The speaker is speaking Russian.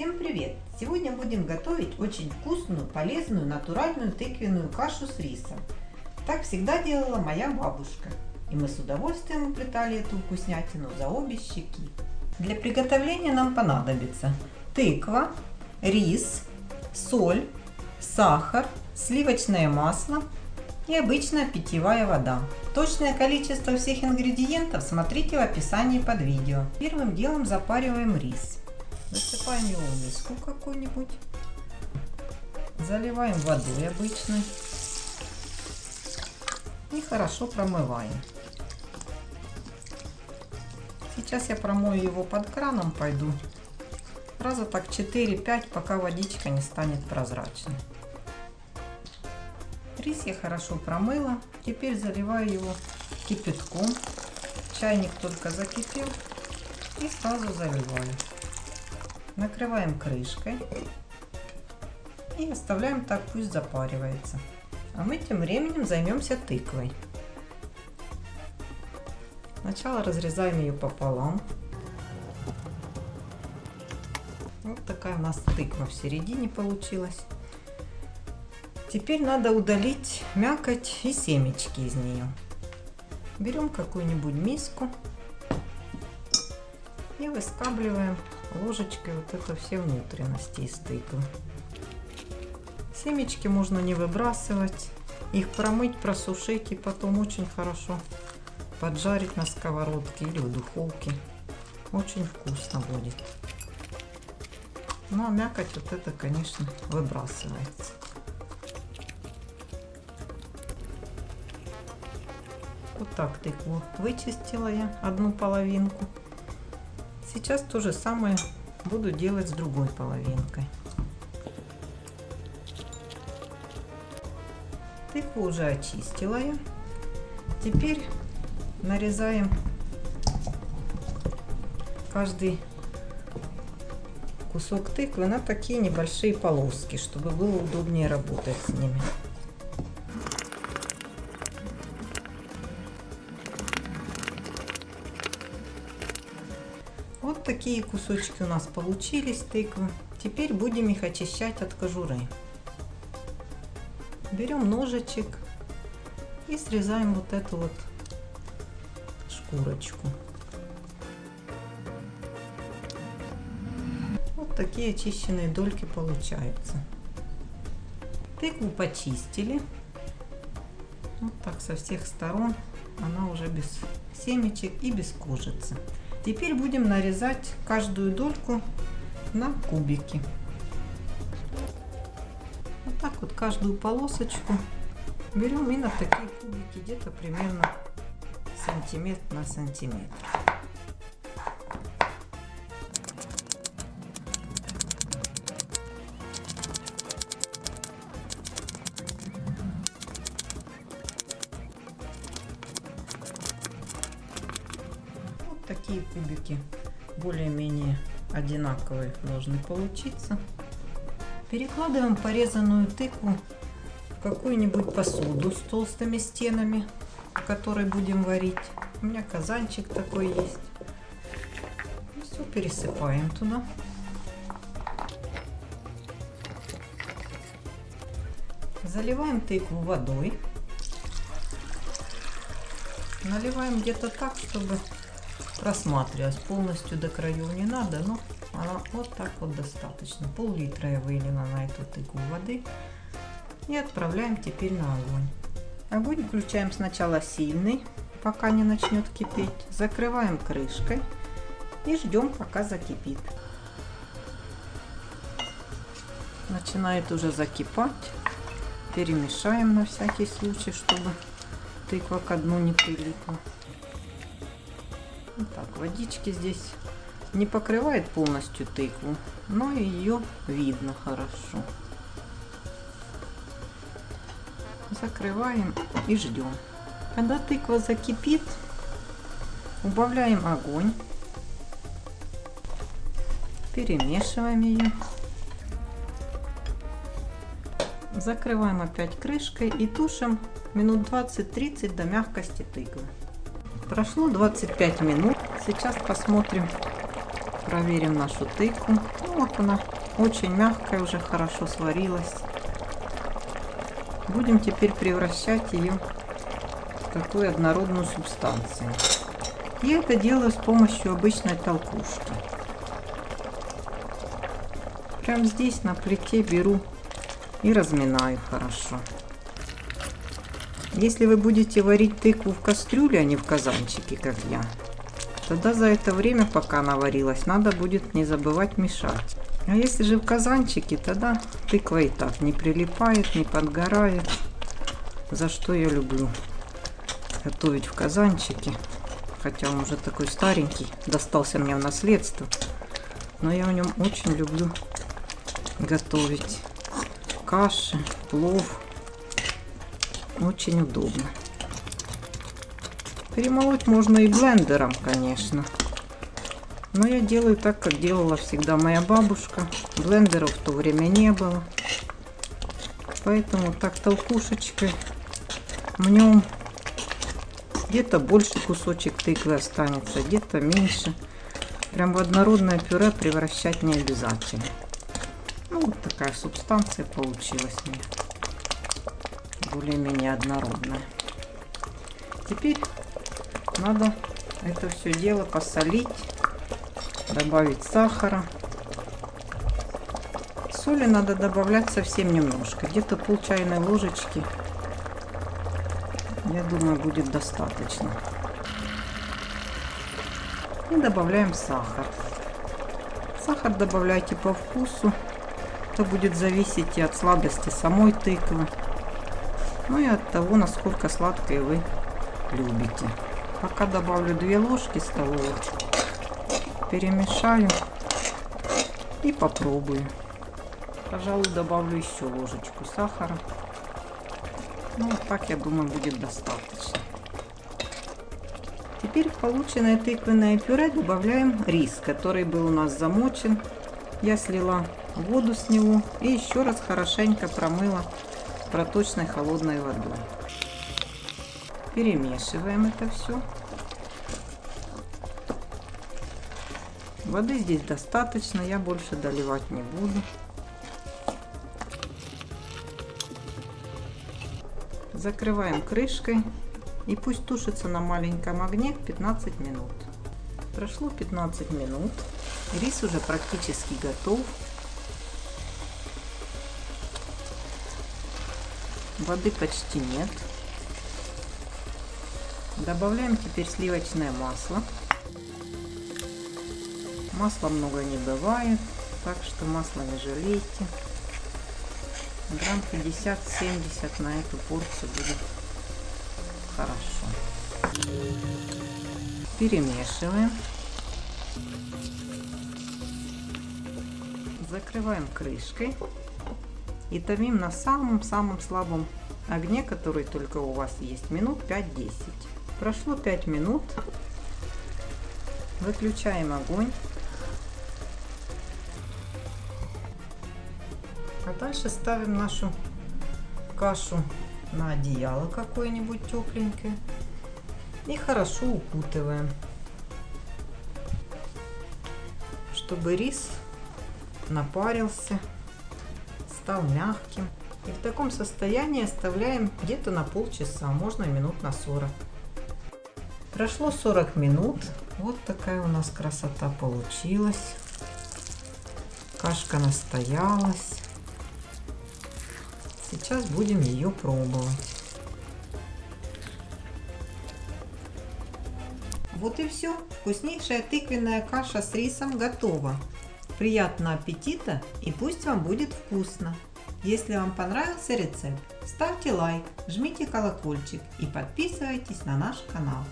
Всем привет! Сегодня будем готовить очень вкусную, полезную, натуральную тыквенную кашу с рисом. Так всегда делала моя бабушка. И мы с удовольствием уплетали эту вкуснятину за обе щеки. Для приготовления нам понадобится тыква, рис, соль, сахар, сливочное масло и обычная питьевая вода. Точное количество всех ингредиентов смотрите в описании под видео. Первым делом запариваем рис. Засыпаем его в миску какую-нибудь. Заливаем водой обычной. И хорошо промываем. Сейчас я промою его под краном, пойду. Раза так 4-5, пока водичка не станет прозрачной. Рис я хорошо промыла. Теперь заливаю его кипятком. Чайник только закипел. И сразу заливаю. Накрываем крышкой. И оставляем так, пусть запаривается. А мы тем временем займемся тыквой. Сначала разрезаем ее пополам. Вот такая у нас тыква в середине получилась. Теперь надо удалить мякоть и семечки из нее. Берем какую-нибудь миску и выскабливаем ложечкой вот это все внутренности из тыквы. Семечки можно не выбрасывать, их промыть, просушить и потом очень хорошо поджарить на сковородке или в духовке. Очень вкусно будет. Ну а мякоть вот это, конечно, выбрасывается. Вот так тыкву вычистила я одну половинку. Сейчас то же самое буду делать с другой половинкой. Тыкву уже очистила я. Теперь нарезаем каждый кусок тыквы на такие небольшие полоски, чтобы было удобнее работать с ними. Вот такие кусочки у нас получились тыквы. Теперь будем их очищать от кожуры. Берем ножичек и срезаем вот эту вот шкурочку. Вот такие очищенные дольки получаются. Тыкву почистили. Вот так со всех сторон. Она уже без семечек и без кожицы. Теперь будем нарезать каждую дольку на кубики. Вот так вот каждую полосочку берем и на такие кубики где-то примерно сантиметр на сантиметр. Такие кубики более-менее одинаковые должны получиться. Перекладываем порезанную тыкву в какую-нибудь посуду с толстыми стенами, в которой будем варить. У меня казанчик такой есть. И все пересыпаем туда. Заливаем тыкву водой. Наливаем где-то так, чтобы просматривалась. Полностью до краев не надо, но она вот так вот достаточно. Пол-литра я вылила на эту тыкву воды. И отправляем теперь на огонь. Огонь включаем сначала сильный, пока не начнет кипеть. Закрываем крышкой и ждем, пока закипит. Начинает уже закипать. Перемешаем на всякий случай, чтобы тыква к дну не прилипла. Вот так, водички здесь не покрывает полностью тыкву, но ее видно хорошо. Закрываем и ждем. Когда тыква закипит, убавляем огонь, перемешиваем ее. Закрываем опять крышкой и тушим минут 20-30 до мягкости тыквы. Прошло 25 минут. Сейчас посмотрим Проверим нашу тыкву. Ну, вот она очень мягкая, уже хорошо сварилась. Будем теперь превращать ее в такую однородную субстанцию. Я это делаю с помощью обычной толкушки. Прям здесь на плите беру и разминаю хорошо. Если вы будете варить тыкву в кастрюле, а не в казанчике, как я, тогда за это время, пока она варилась, надо будет не забывать мешать. А если же в казанчике, тогда тыква и так не прилипает, не подгорает. За что я люблю готовить в казанчике. Хотя он уже такой старенький, достался мне в наследство. Но я в нем очень люблю готовить каши, плов. Очень удобно. Перемолоть можно и блендером, конечно. Но я делаю так, как делала всегда моя бабушка. Блендеров в то время не было. Поэтому так толкушечкой мнем. Где-то больше кусочек тыквы останется, где-то меньше. Прям в однородное пюре превращать не обязательно. Ну, вот такая субстанция получилась мне. Более-менее однородная. Теперь надо это все дело посолить, добавить сахара. Соли надо добавлять совсем немножко, где-то пол чайной ложечки. Я думаю, будет достаточно. И добавляем сахар. Сахар добавляйте по вкусу. Это будет зависеть и от сладости самой тыквы, ну и от того, насколько сладкое вы любите. Пока добавлю 2 ложки столовых, перемешаю и попробую. Пожалуй, добавлю еще ложечку сахара. Ну, так, я думаю, будет достаточно. Теперь в полученное тыквенное пюре добавляем рис, который был у нас замочен. Я слила воду с него и еще раз хорошенько промыла проточной холодной водой. Перемешиваем это все. Воды здесь достаточно, я больше доливать не буду. Закрываем крышкой и пусть тушится на маленьком огне 15 минут. Прошло 15 минут, рис уже практически готов. Воды почти нет. Добавляем теперь сливочное масло. Масла много не бывает, так что масло не жалейте. Грамм 50-70 на эту порцию будет хорошо. Перемешиваем. Закрываем крышкой и томим на самом-самом слабом огне, который только у вас есть, минут 5-10. Прошло 5 минут. Выключаем огонь. А дальше ставим нашу кашу на одеяло какое-нибудь тепленькое и хорошо укутываем, чтобы рис напарился стал мягким. И в таком состоянии оставляем где-то на полчаса, можно минут на 40. Прошло 40 минут. Вот такая у нас красота получилась. Кашка настоялась. Сейчас будем ее пробовать. Вот и все. Вкуснейшая тыквенная каша с рисом готова. Приятного аппетита и пусть вам будет вкусно! Если вам понравился рецепт, ставьте лайк, жмите колокольчик и подписывайтесь на наш канал.